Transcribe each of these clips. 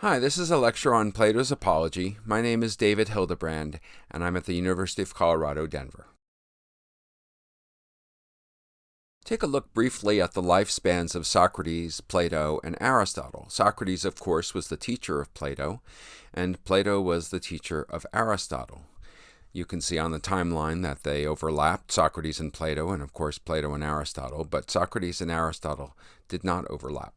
Hi, this is a lecture on Plato's Apology. My name is David Hildebrand, and I'm at the University of Colorado, Denver. Take a look briefly at the lifespans of Socrates, Plato, and Aristotle. Socrates, of course, was the teacher of Plato, and Plato was the teacher of Aristotle. You can see on the timeline that they overlapped, Socrates and Plato, and of course Plato and Aristotle, but Socrates and Aristotle did not overlap.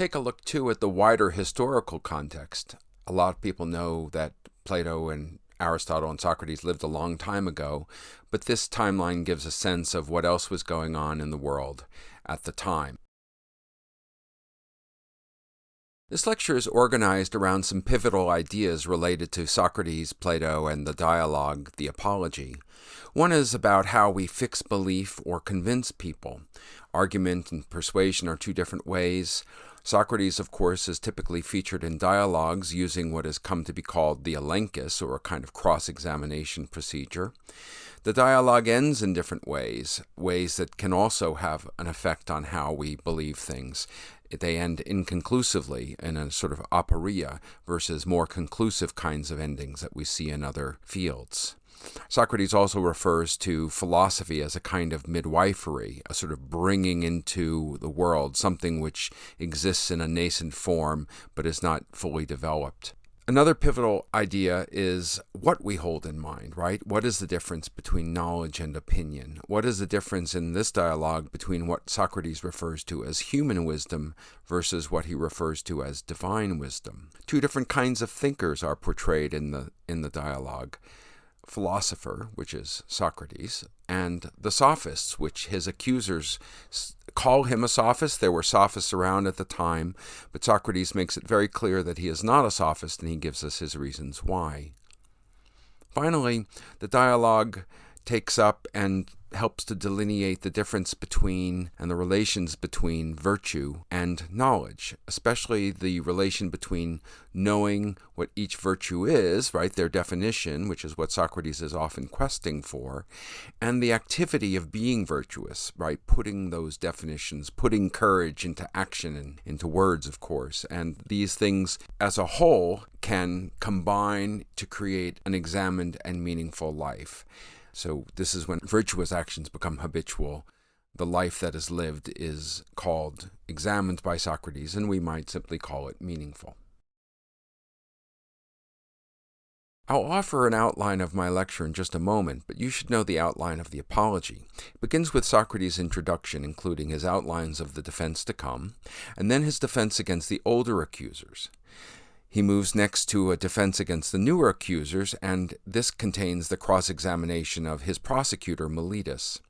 Take a look too at the wider historical context. A lot of people know that Plato and Aristotle and Socrates lived a long time ago, but this timeline gives a sense of what else was going on in the world at the time. This lecture is organized around some pivotal ideas related to Socrates, Plato, and the dialogue, the Apology. One is about how we fix belief or convince people. Argument and persuasion are two different ways. Socrates, of course, is typically featured in dialogues using what has come to be called the elenchus, or a kind of cross examination procedure. The dialogue ends in different ways, ways that can also have an effect on how we believe things. They end inconclusively in a sort of aporia versus more conclusive kinds of endings that we see in other fields. Socrates also refers to philosophy as a kind of midwifery, a sort of bringing into the world something which exists in a nascent form but is not fully developed. Another pivotal idea is what we hold in mind, right? What is the difference between knowledge and opinion? What is the difference in this dialogue between what Socrates refers to as human wisdom versus what he refers to as divine wisdom? Two different kinds of thinkers are portrayed in the in the dialogue philosopher, which is Socrates, and the sophists, which his accusers call him a sophist. There were sophists around at the time, but Socrates makes it very clear that he is not a sophist, and he gives us his reasons why. Finally, the dialogue takes up and helps to delineate the difference between and the relations between virtue and knowledge, especially the relation between knowing what each virtue is, right, their definition, which is what Socrates is often questing for, and the activity of being virtuous, right, putting those definitions, putting courage into action and into words, of course. And these things as a whole can combine to create an examined and meaningful life. So this is when virtuous actions become habitual. The life that is lived is called examined by Socrates, and we might simply call it meaningful. I'll offer an outline of my lecture in just a moment, but you should know the outline of the apology. It begins with Socrates' introduction, including his outlines of the defense to come, and then his defense against the older accusers. He moves next to a defense against the newer accusers, and this contains the cross examination of his prosecutor, Meletus.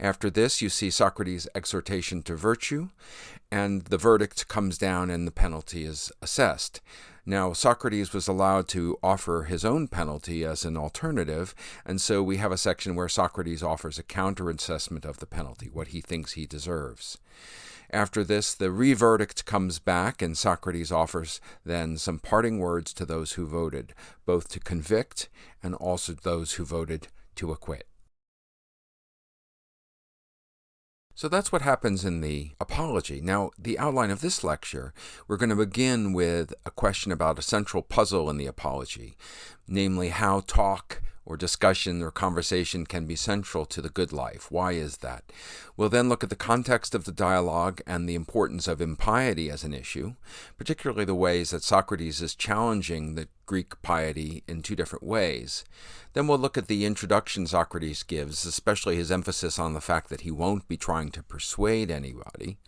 After this, you see Socrates' exhortation to virtue, and the verdict comes down and the penalty is assessed. Now, Socrates was allowed to offer his own penalty as an alternative, and so we have a section where Socrates offers a counter assessment of the penalty, what he thinks he deserves. After this, the reverdict comes back, and Socrates offers then some parting words to those who voted, both to convict and also those who voted to acquit. So that's what happens in the apology. Now, the outline of this lecture, we're going to begin with a question about a central puzzle in the apology, namely how talk or discussion or conversation can be central to the good life. Why is that? We'll then look at the context of the dialogue and the importance of impiety as an issue, particularly the ways that Socrates is challenging the Greek piety in two different ways. Then we'll look at the introduction Socrates gives, especially his emphasis on the fact that he won't be trying to persuade anybody.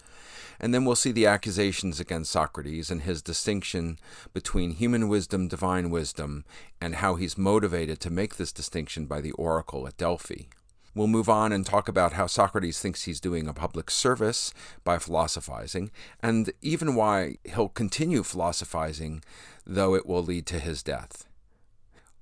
And then we'll see the accusations against Socrates and his distinction between human wisdom, divine wisdom, and how he's motivated to make this distinction by the oracle at Delphi. We'll move on and talk about how Socrates thinks he's doing a public service by philosophizing, and even why he'll continue philosophizing, though it will lead to his death.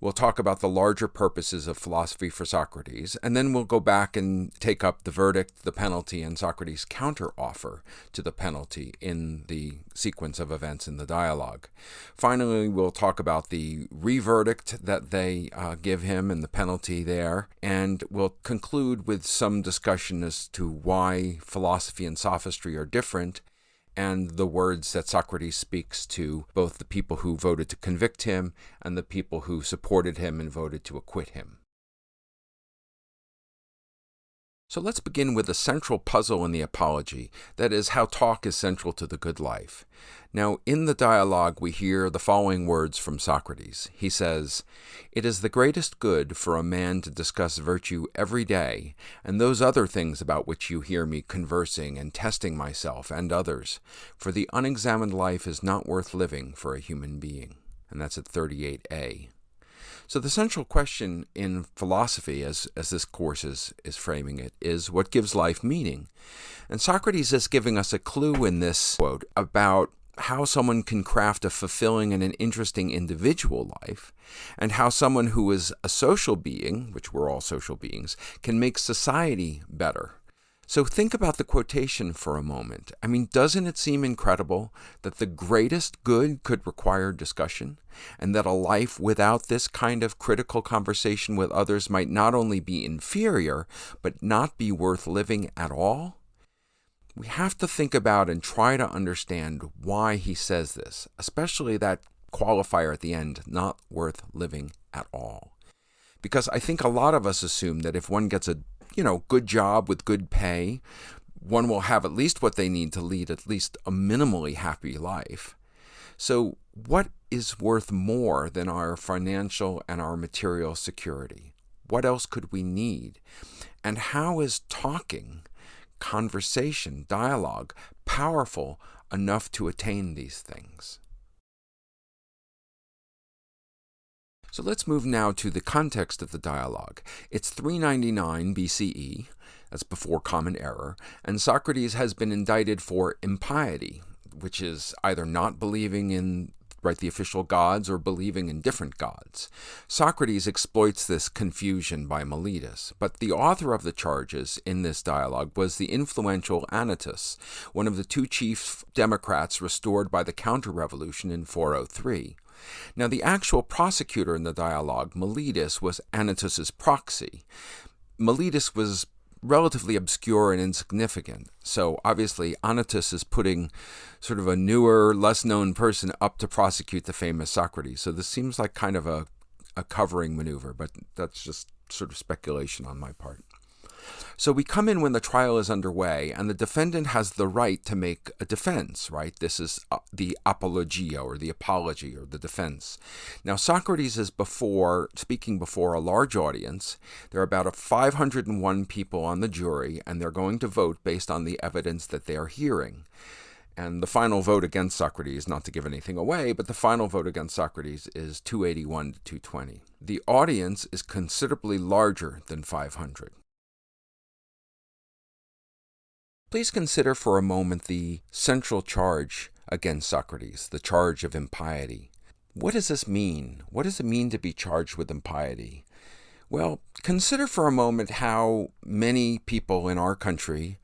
We'll talk about the larger purposes of philosophy for Socrates, and then we'll go back and take up the verdict, the penalty, and Socrates' counteroffer to the penalty in the sequence of events in the dialogue. Finally, we'll talk about the reverdict that they uh, give him and the penalty there, and we'll conclude with some discussion as to why philosophy and sophistry are different and the words that Socrates speaks to both the people who voted to convict him and the people who supported him and voted to acquit him. So let's begin with the central puzzle in the Apology that is, how talk is central to the good life. Now, in the dialogue, we hear the following words from Socrates. He says, It is the greatest good for a man to discuss virtue every day, and those other things about which you hear me conversing and testing myself and others, for the unexamined life is not worth living for a human being. And that's at 38a. So the central question in philosophy, as, as this course is, is framing it, is what gives life meaning? And Socrates is giving us a clue in this quote about how someone can craft a fulfilling and an interesting individual life, and how someone who is a social being, which we're all social beings, can make society better. So think about the quotation for a moment. I mean, doesn't it seem incredible that the greatest good could require discussion, and that a life without this kind of critical conversation with others might not only be inferior, but not be worth living at all? We have to think about and try to understand why he says this, especially that qualifier at the end, not worth living at all. Because I think a lot of us assume that if one gets a you know, good job with good pay, one will have at least what they need to lead at least a minimally happy life. So, what is worth more than our financial and our material security? What else could we need? And how is talking, conversation, dialogue powerful enough to attain these things? So let's move now to the context of the dialogue. It's 399 BCE, that's before Common Era, and Socrates has been indicted for impiety, which is either not believing in right the official gods or believing in different gods. Socrates exploits this confusion by Meletus, but the author of the charges in this dialogue was the influential Anytus, one of the two chief democrats restored by the counter-revolution in 403. Now, the actual prosecutor in the dialogue, Meletus, was Anytus's proxy. Meletus was relatively obscure and insignificant. So obviously, Anytus is putting sort of a newer, less known person up to prosecute the famous Socrates. So this seems like kind of a, a covering maneuver, but that's just sort of speculation on my part. So we come in when the trial is underway, and the defendant has the right to make a defense, right? This is uh, the apologia, or the apology, or the defense. Now, Socrates is before, speaking before a large audience. There are about 501 people on the jury, and they're going to vote based on the evidence that they are hearing. And the final vote against Socrates, not to give anything away, but the final vote against Socrates is 281 to 220. The audience is considerably larger than 500. Please consider for a moment the central charge against Socrates, the charge of impiety. What does this mean? What does it mean to be charged with impiety? Well, consider for a moment how many people in our country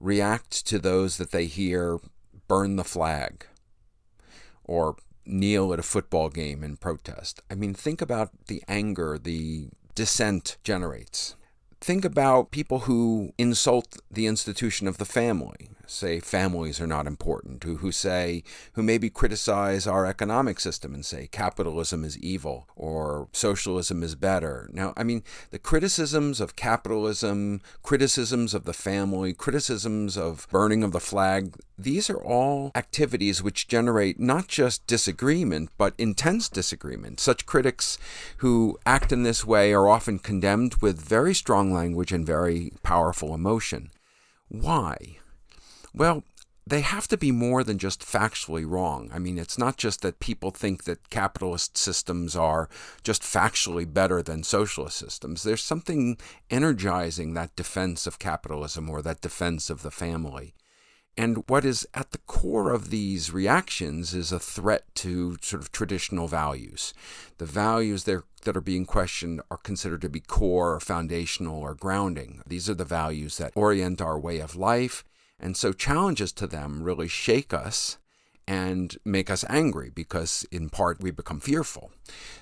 react to those that they hear burn the flag or kneel at a football game in protest. I mean, think about the anger the dissent generates. Think about people who insult the institution of the family, say families are not important, who, who say, who maybe criticize our economic system and say capitalism is evil or socialism is better. Now, I mean, the criticisms of capitalism, criticisms of the family, criticisms of burning of the flag, these are all activities which generate not just disagreement, but intense disagreement. Such critics who act in this way are often condemned with very strong language and very powerful emotion. Why? Well, they have to be more than just factually wrong. I mean, it's not just that people think that capitalist systems are just factually better than socialist systems. There's something energizing that defense of capitalism or that defense of the family. And what is at the core of these reactions is a threat to sort of traditional values. The values that are being questioned are considered to be core or foundational or grounding. These are the values that orient our way of life. And so challenges to them really shake us and make us angry because, in part, we become fearful.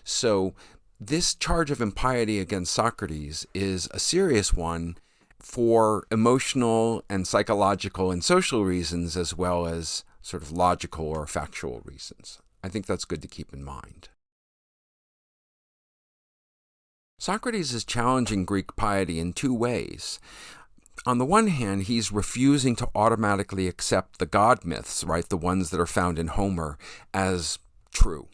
So, this charge of impiety against Socrates is a serious one for emotional and psychological and social reasons, as well as sort of logical or factual reasons. I think that's good to keep in mind. Socrates is challenging Greek piety in two ways. On the one hand, he's refusing to automatically accept the god myths, right, the ones that are found in Homer, as true.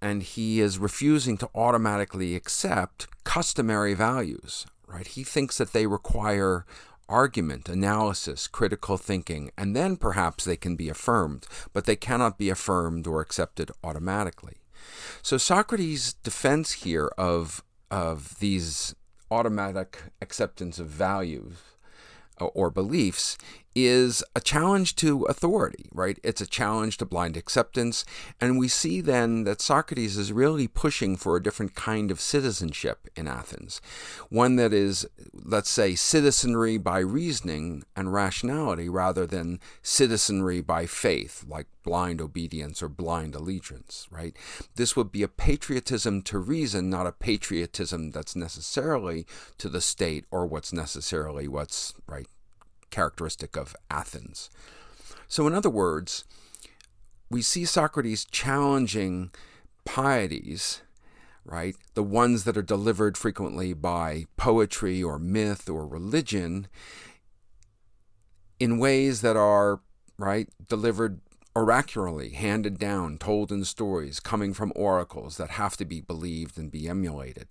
And he is refusing to automatically accept customary values, right? He thinks that they require argument, analysis, critical thinking, and then perhaps they can be affirmed, but they cannot be affirmed or accepted automatically. So Socrates' defense here of, of these automatic acceptance of values or beliefs is a challenge to authority, right? It's a challenge to blind acceptance. And we see then that Socrates is really pushing for a different kind of citizenship in Athens. One that is, let's say, citizenry by reasoning and rationality rather than citizenry by faith, like blind obedience or blind allegiance, right? This would be a patriotism to reason, not a patriotism that's necessarily to the state or what's necessarily what's, right, characteristic of Athens. So, in other words, we see Socrates challenging pieties, right? The ones that are delivered frequently by poetry or myth or religion in ways that are, right, delivered oracularly, handed down, told in stories, coming from oracles that have to be believed and be emulated,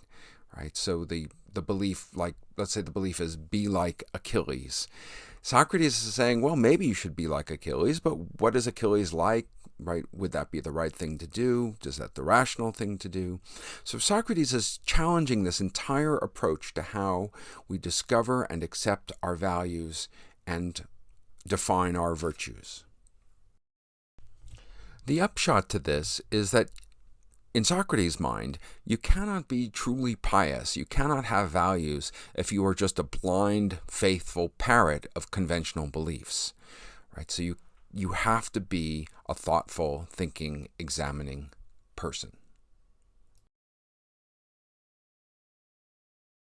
right? So the, the belief, like, let's say the belief is be like Achilles. Socrates is saying, well, maybe you should be like Achilles, but what is Achilles like? Right? Would that be the right thing to do? Is that the rational thing to do? So Socrates is challenging this entire approach to how we discover and accept our values and define our virtues. The upshot to this is that in Socrates' mind, you cannot be truly pious, you cannot have values if you are just a blind, faithful parrot of conventional beliefs. Right? So you you have to be a thoughtful, thinking, examining person.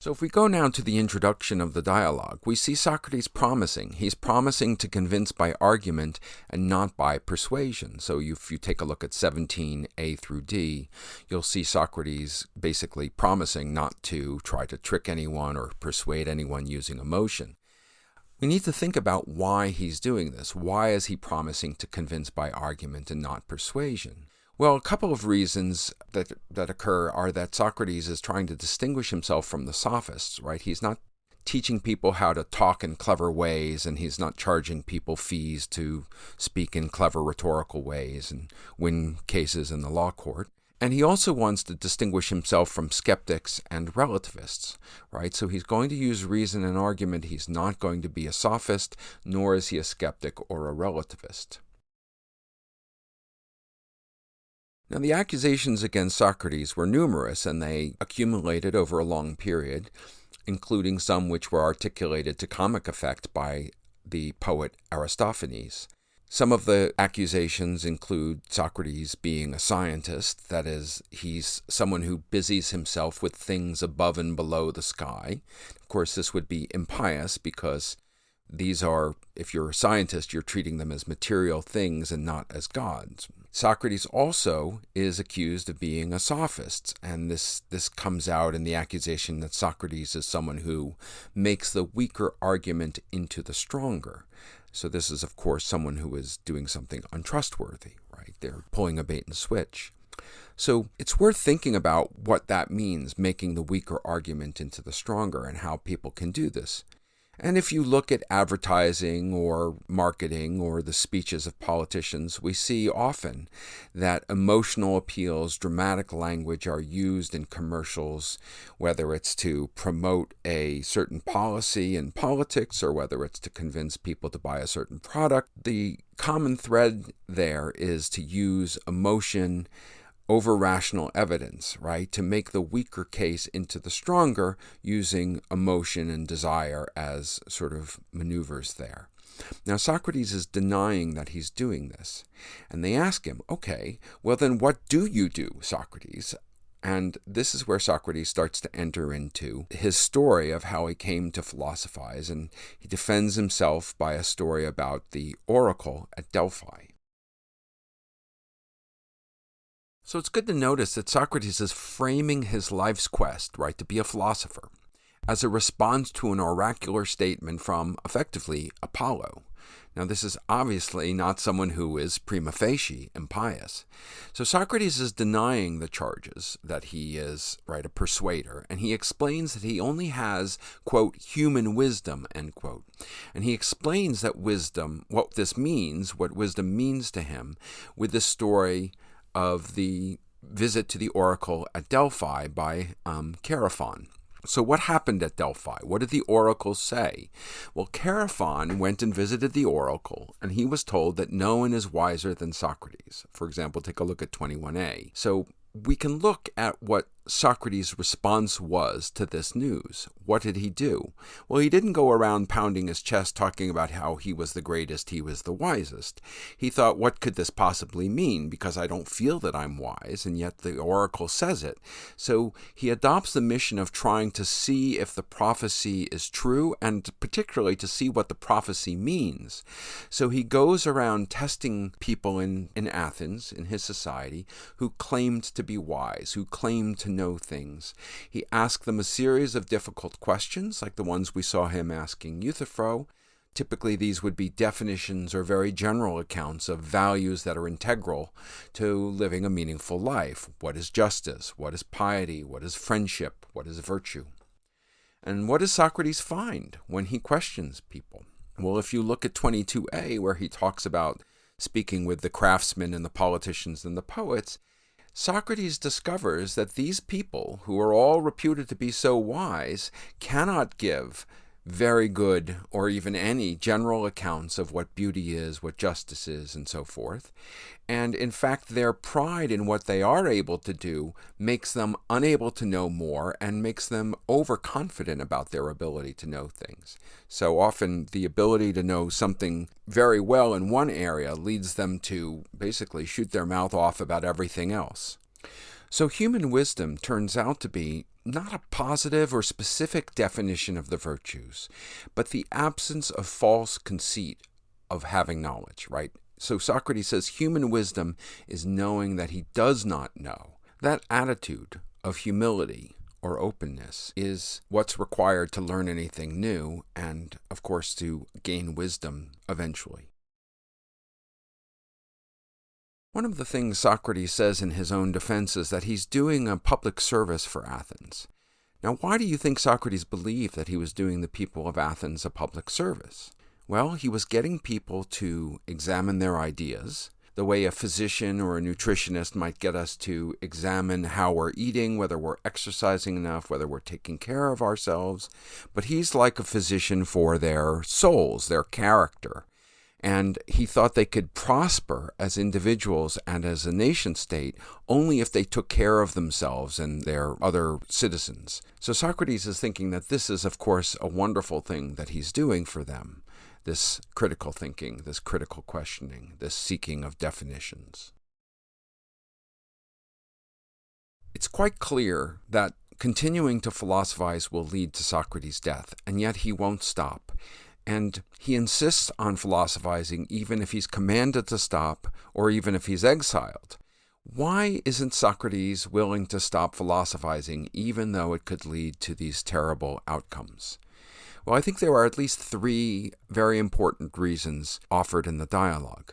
So if we go now to the introduction of the dialogue, we see Socrates promising. He's promising to convince by argument and not by persuasion. So if you take a look at 17a through d, you'll see Socrates basically promising not to try to trick anyone or persuade anyone using emotion. We need to think about why he's doing this. Why is he promising to convince by argument and not persuasion? Well, a couple of reasons that, that occur are that Socrates is trying to distinguish himself from the sophists, right? He's not teaching people how to talk in clever ways, and he's not charging people fees to speak in clever rhetorical ways and win cases in the law court. And he also wants to distinguish himself from skeptics and relativists, right? So he's going to use reason and argument. He's not going to be a sophist, nor is he a skeptic or a relativist. Now, the accusations against Socrates were numerous and they accumulated over a long period, including some which were articulated to comic effect by the poet Aristophanes. Some of the accusations include Socrates being a scientist, that is, he's someone who busies himself with things above and below the sky. Of course, this would be impious because these are, if you're a scientist, you're treating them as material things and not as gods. Socrates also is accused of being a sophist, and this, this comes out in the accusation that Socrates is someone who makes the weaker argument into the stronger. So this is, of course, someone who is doing something untrustworthy, right? They're pulling a bait and switch. So it's worth thinking about what that means, making the weaker argument into the stronger, and how people can do this. And if you look at advertising or marketing or the speeches of politicians, we see often that emotional appeals, dramatic language are used in commercials, whether it's to promote a certain policy in politics or whether it's to convince people to buy a certain product. The common thread there is to use emotion over rational evidence, right? To make the weaker case into the stronger using emotion and desire as sort of maneuvers there. Now, Socrates is denying that he's doing this. And they ask him, okay, well, then what do you do, Socrates? And this is where Socrates starts to enter into his story of how he came to philosophize. And he defends himself by a story about the oracle at Delphi. So it's good to notice that Socrates is framing his life's quest, right, to be a philosopher, as a response to an oracular statement from, effectively, Apollo. Now, this is obviously not someone who is prima facie impious. So Socrates is denying the charges that he is, right, a persuader, and he explains that he only has, quote, human wisdom, end quote. And he explains that wisdom, what this means, what wisdom means to him, with the story of the visit to the oracle at Delphi by um, Chaerephon. So, what happened at Delphi? What did the oracle say? Well, Chaerephon went and visited the oracle, and he was told that no one is wiser than Socrates. For example, take a look at 21a. So, we can look at what Socrates' response was to this news. What did he do? Well, he didn't go around pounding his chest talking about how he was the greatest, he was the wisest. He thought, what could this possibly mean? Because I don't feel that I'm wise, and yet the oracle says it. So he adopts the mission of trying to see if the prophecy is true, and particularly to see what the prophecy means. So he goes around testing people in, in Athens, in his society, who claimed to be wise, who claimed to know things. He asked them a series of difficult questions, like the ones we saw him asking Euthyphro. Typically, these would be definitions or very general accounts of values that are integral to living a meaningful life. What is justice? What is piety? What is friendship? What is virtue? And what does Socrates find when he questions people? Well, if you look at 22a, where he talks about speaking with the craftsmen and the politicians and the poets, Socrates discovers that these people, who are all reputed to be so wise, cannot give very good or even any general accounts of what beauty is, what justice is, and so forth. And in fact, their pride in what they are able to do makes them unable to know more and makes them overconfident about their ability to know things. So often, the ability to know something very well in one area leads them to basically shoot their mouth off about everything else. So, human wisdom turns out to be not a positive or specific definition of the virtues, but the absence of false conceit of having knowledge, right? So Socrates says human wisdom is knowing that he does not know. That attitude of humility or openness is what's required to learn anything new and, of course, to gain wisdom eventually. One of the things Socrates says in his own defense is that he's doing a public service for Athens. Now, why do you think Socrates believed that he was doing the people of Athens a public service? Well, he was getting people to examine their ideas, the way a physician or a nutritionist might get us to examine how we're eating, whether we're exercising enough, whether we're taking care of ourselves. But he's like a physician for their souls, their character. And he thought they could prosper as individuals and as a nation state only if they took care of themselves and their other citizens. So Socrates is thinking that this is, of course, a wonderful thing that he's doing for them this critical thinking, this critical questioning, this seeking of definitions. It's quite clear that continuing to philosophize will lead to Socrates' death, and yet he won't stop. And he insists on philosophizing even if he's commanded to stop or even if he's exiled. Why isn't Socrates willing to stop philosophizing even though it could lead to these terrible outcomes? Well, I think there are at least three very important reasons offered in the dialogue.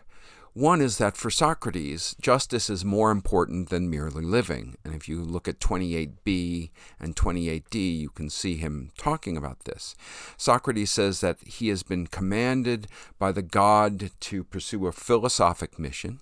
One is that for Socrates, justice is more important than merely living. And if you look at 28b and 28d, you can see him talking about this. Socrates says that he has been commanded by the god to pursue a philosophic mission.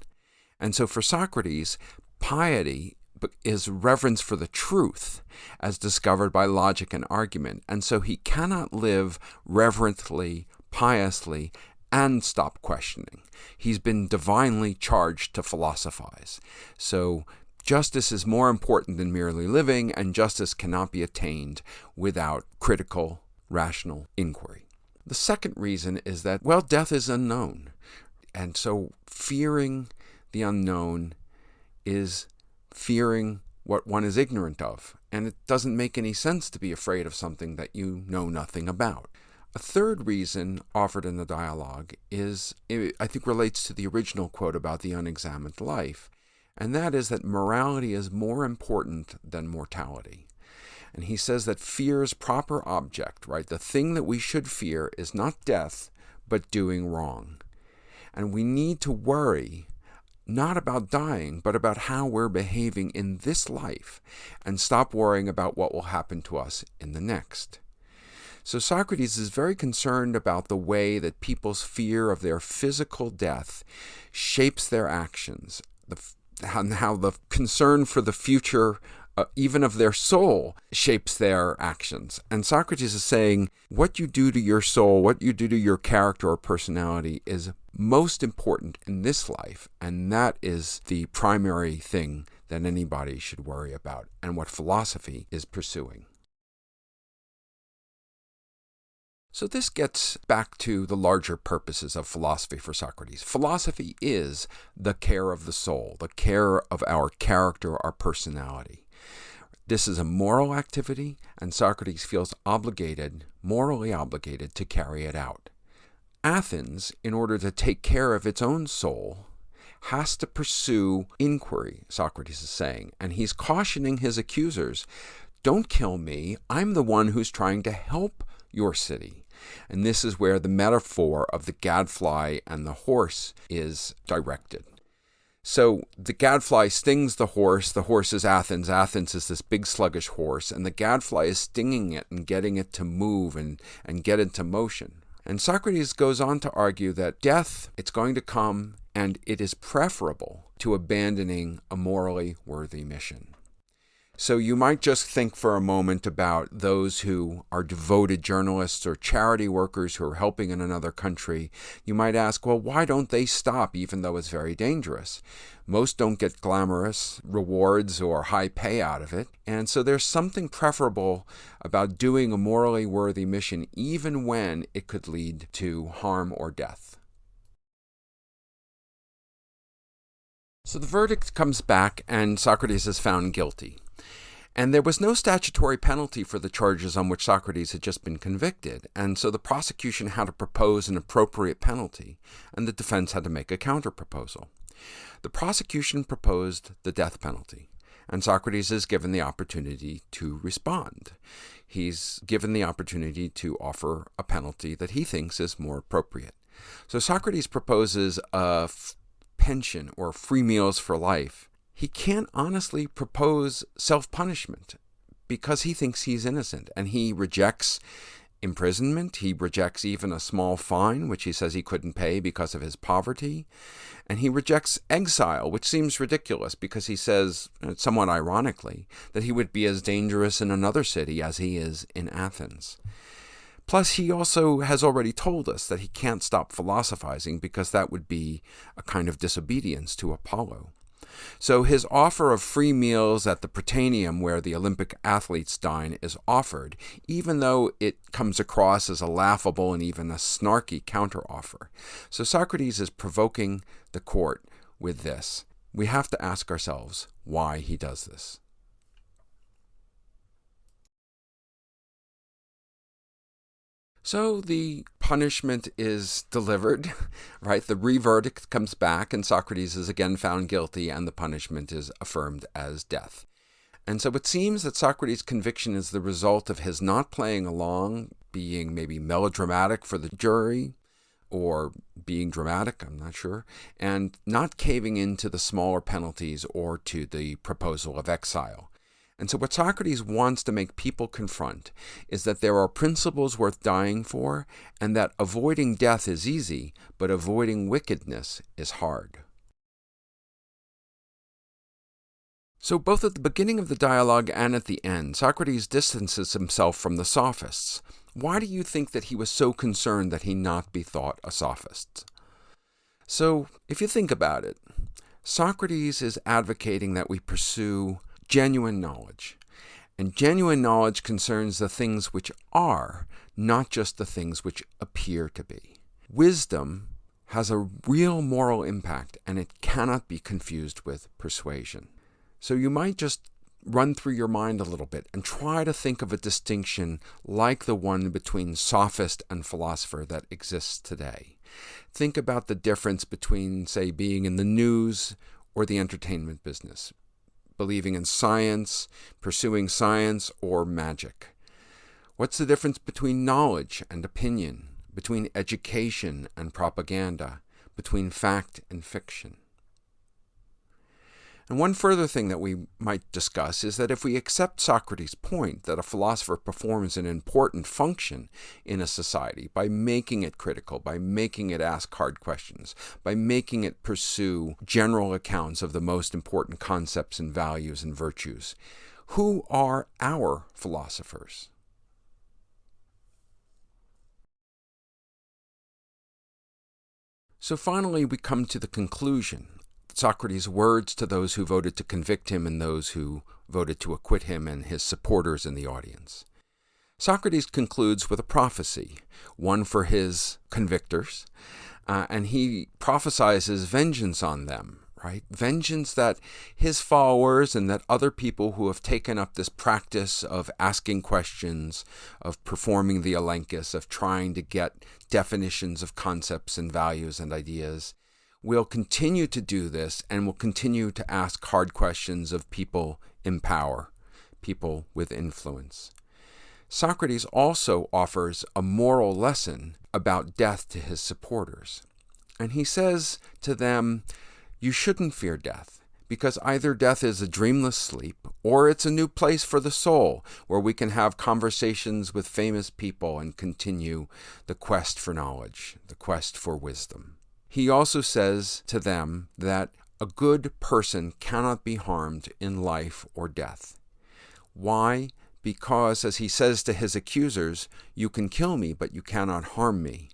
And so for Socrates, piety is reverence for the truth as discovered by logic and argument. And so he cannot live reverently, piously, and stop questioning. He's been divinely charged to philosophize. So justice is more important than merely living, and justice cannot be attained without critical, rational inquiry. The second reason is that, well, death is unknown. And so fearing the unknown is fearing what one is ignorant of. And it doesn't make any sense to be afraid of something that you know nothing about. A third reason offered in the dialogue is, I think, relates to the original quote about the unexamined life. and that is that morality is more important than mortality. And he says that fear's proper object, right, the thing that we should fear is not death, but doing wrong. And we need to worry not about dying, but about how we're behaving in this life, and stop worrying about what will happen to us in the next. So Socrates is very concerned about the way that people's fear of their physical death shapes their actions, the, how the concern for the future, uh, even of their soul, shapes their actions. And Socrates is saying what you do to your soul, what you do to your character or personality is most important in this life, and that is the primary thing that anybody should worry about, and what philosophy is pursuing. So this gets back to the larger purposes of philosophy for Socrates. Philosophy is the care of the soul, the care of our character, our personality. This is a moral activity, and Socrates feels obligated, morally obligated, to carry it out. Athens, in order to take care of its own soul, has to pursue inquiry, Socrates is saying, and he's cautioning his accusers don't kill me, I'm the one who's trying to help your city. And this is where the metaphor of the gadfly and the horse is directed. So the gadfly stings the horse. The horse is Athens. Athens is this big sluggish horse, and the gadfly is stinging it and getting it to move and, and get into motion. And Socrates goes on to argue that death, it's going to come, and it is preferable to abandoning a morally worthy mission. So you might just think for a moment about those who are devoted journalists or charity workers who are helping in another country. You might ask, well, why don't they stop even though it's very dangerous? Most don't get glamorous rewards or high pay out of it. And so there's something preferable about doing a morally worthy mission even when it could lead to harm or death. So the verdict comes back and Socrates is found guilty. And there was no statutory penalty for the charges on which Socrates had just been convicted, and so the prosecution had to propose an appropriate penalty, and the defense had to make a counterproposal. The prosecution proposed the death penalty, and Socrates is given the opportunity to respond. He's given the opportunity to offer a penalty that he thinks is more appropriate. So Socrates proposes a pension or free meals for life he can't honestly propose self punishment because he thinks he's innocent and he rejects imprisonment. He rejects even a small fine, which he says he couldn't pay because of his poverty. And he rejects exile, which seems ridiculous because he says, somewhat ironically, that he would be as dangerous in another city as he is in Athens. Plus, he also has already told us that he can't stop philosophizing because that would be a kind of disobedience to Apollo. So his offer of free meals at the Prytaneum, where the Olympic athletes dine, is offered, even though it comes across as a laughable and even a snarky counteroffer. So Socrates is provoking the court with this. We have to ask ourselves why he does this. So the punishment is delivered, right? The reverdict comes back, and Socrates is again found guilty, and the punishment is affirmed as death. And so it seems that Socrates' conviction is the result of his not playing along, being maybe melodramatic for the jury, or being dramatic, I'm not sure, and not caving into the smaller penalties or to the proposal of exile. And so, what Socrates wants to make people confront is that there are principles worth dying for, and that avoiding death is easy, but avoiding wickedness is hard. So, both at the beginning of the dialogue and at the end, Socrates distances himself from the sophists. Why do you think that he was so concerned that he not be thought a sophist? So, if you think about it, Socrates is advocating that we pursue genuine knowledge. And genuine knowledge concerns the things which are, not just the things which appear to be. Wisdom has a real moral impact and it cannot be confused with persuasion. So you might just run through your mind a little bit and try to think of a distinction like the one between sophist and philosopher that exists today. Think about the difference between, say, being in the news or the entertainment business, believing in science, pursuing science, or magic? What's the difference between knowledge and opinion, between education and propaganda, between fact and fiction? And one further thing that we might discuss is that if we accept Socrates' point that a philosopher performs an important function in a society by making it critical, by making it ask hard questions, by making it pursue general accounts of the most important concepts and values and virtues, who are our philosophers? So finally, we come to the conclusion Socrates' words to those who voted to convict him and those who voted to acquit him and his supporters in the audience. Socrates concludes with a prophecy, one for his convictors, uh, and he prophesizes vengeance on them, right? Vengeance that his followers and that other people who have taken up this practice of asking questions, of performing the elenchus, of trying to get definitions of concepts and values and ideas, We'll continue to do this and we'll continue to ask hard questions of people in power, people with influence. Socrates also offers a moral lesson about death to his supporters. And he says to them, You shouldn't fear death, because either death is a dreamless sleep or it's a new place for the soul where we can have conversations with famous people and continue the quest for knowledge, the quest for wisdom. He also says to them that a good person cannot be harmed in life or death. Why? Because, as he says to his accusers, you can kill me, but you cannot harm me.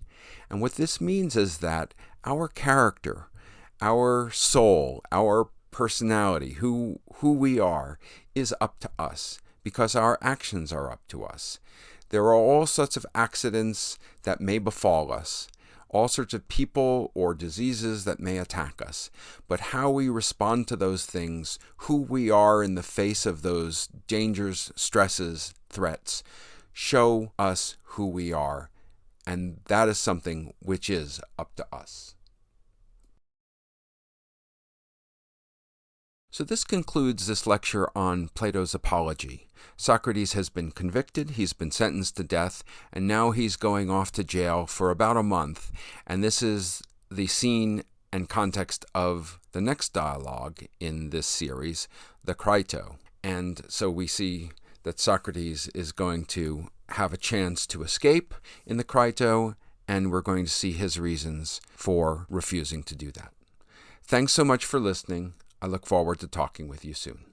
And what this means is that our character, our soul, our personality, who, who we are, is up to us because our actions are up to us. There are all sorts of accidents that may befall us, all sorts of people or diseases that may attack us. But how we respond to those things, who we are in the face of those dangers, stresses, threats, show us who we are. And that is something which is up to us. So this concludes this lecture on Plato's Apology. Socrates has been convicted, he's been sentenced to death, and now he's going off to jail for about a month. And this is the scene and context of the next dialogue in this series, the Crito. And so we see that Socrates is going to have a chance to escape in the Crito, and we're going to see his reasons for refusing to do that. Thanks so much for listening. I look forward to talking with you soon.